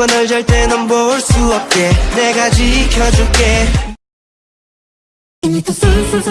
누가 널 잘 때 넌 볼 수 없게 내가 지켜줄게 이미 또 쏠쏠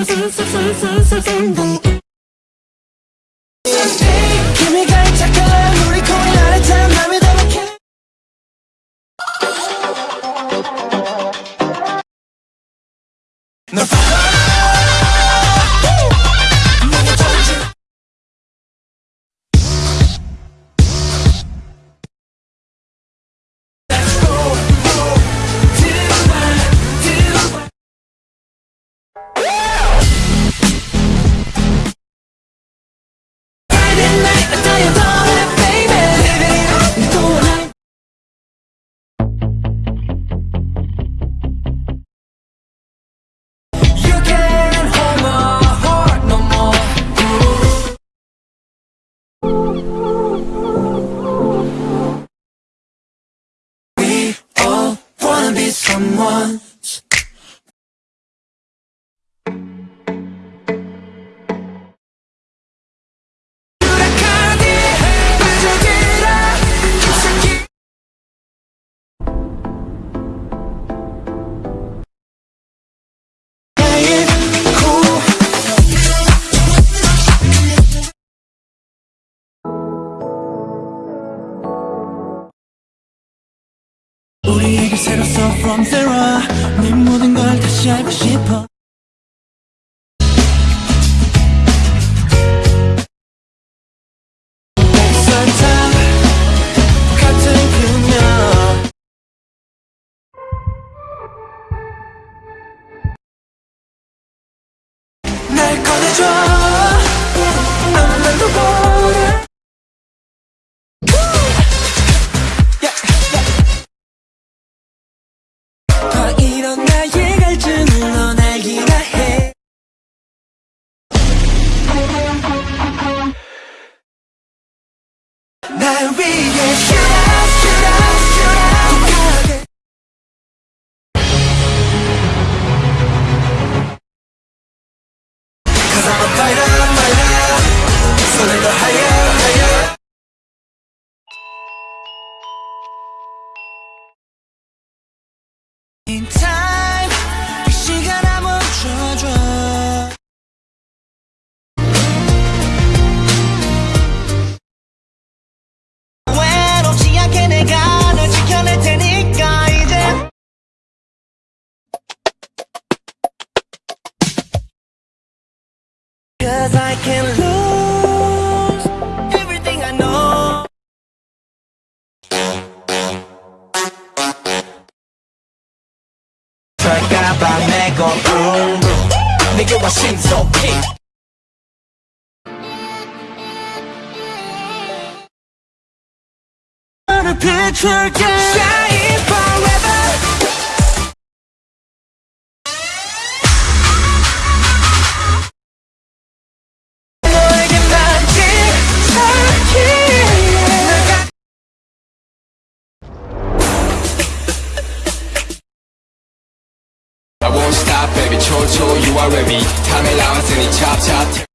someone. 새로 써 from zero. 네 모든 걸 다시 알고 싶어. 날 꺼내줘 I'll be your can lose everything I know 절까봐 내고 boom boom 내게 와 신속히 나를 비출게 Baby. 초초, you are ready. Time allowance, any chop chop.